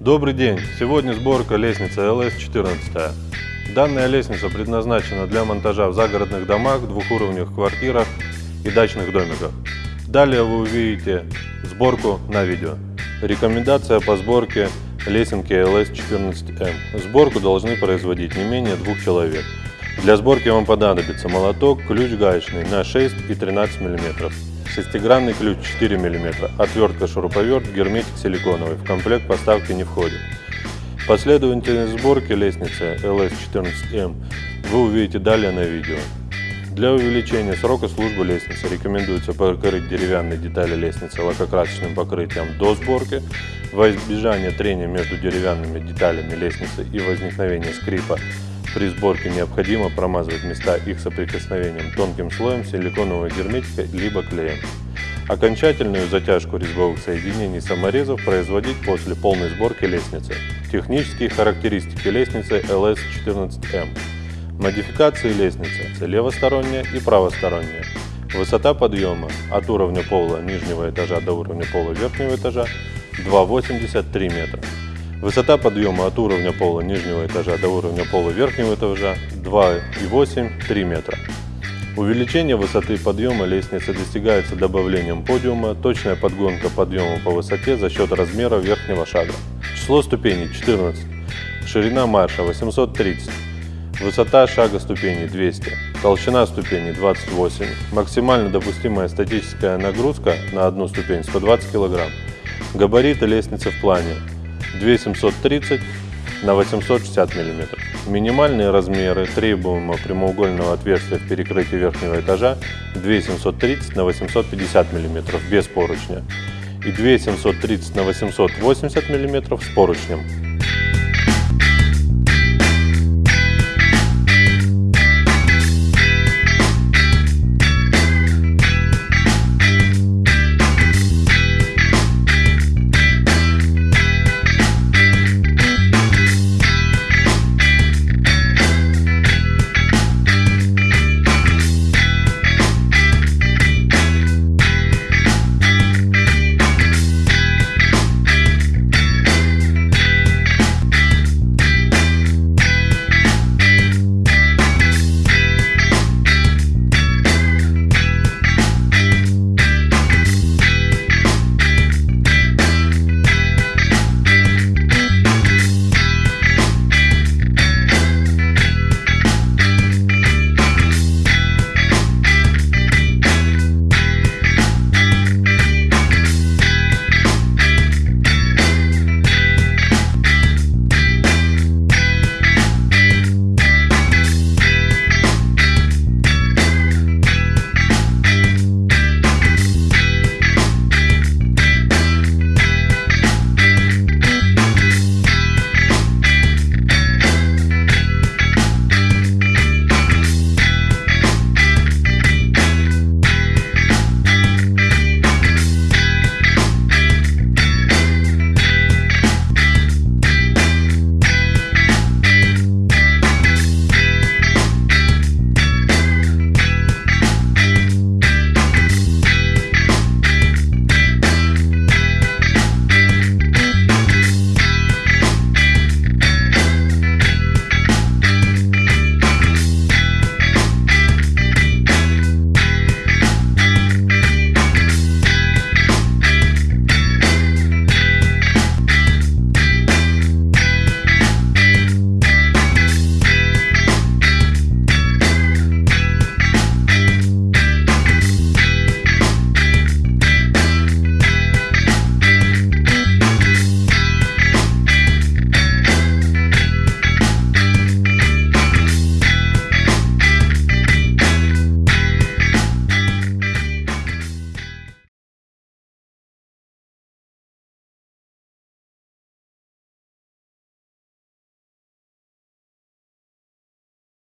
Добрый день! Сегодня сборка лестницы LS14. Данная лестница предназначена для монтажа в загородных домах, двухуровневых квартирах и дачных домиках. Далее вы увидите сборку на видео. Рекомендация по сборке лесенки LS14M. Сборку должны производить не менее двух человек. Для сборки вам понадобится молоток, ключ гаечный на 6 и 13 мм, шестигранный ключ 4 мм, отвертка шуруповерт, герметик силиконовый, в комплект поставки не входит. Последовательность сборки лестницы LS14M вы увидите далее на видео. Для увеличения срока службы лестницы рекомендуется покрыть деревянные детали лестницы лакокрасочным покрытием до сборки. Во избежание трения между деревянными деталями лестницы и возникновения скрипа при сборке необходимо промазывать места их соприкосновением тонким слоем силиконового герметика либо клеем. Окончательную затяжку резьбовых соединений саморезов производить после полной сборки лестницы. Технические характеристики лестницы LS14M. Модификации лестницы – левосторонняя и правосторонняя. Высота подъема от уровня пола нижнего этажа до уровня пола верхнего этажа 2,83 метра. Высота подъема от уровня пола нижнего этажа до уровня пола верхнего этажа 2,8-3 метра. Увеличение высоты подъема лестницы достигается добавлением подиума, точная подгонка подъема по высоте за счет размера верхнего шага. Число ступеней 14, ширина марша 830, высота шага ступеней 200, толщина ступеней 28, максимально допустимая статическая нагрузка на одну ступень 120 кг, габариты лестницы в плане 2730 на 860 мм. Минимальные размеры требуемого прямоугольного отверстия в перекрытии верхнего этажа 2730 на 850 мм без поручня и 2730 на 880 мм с поручнем.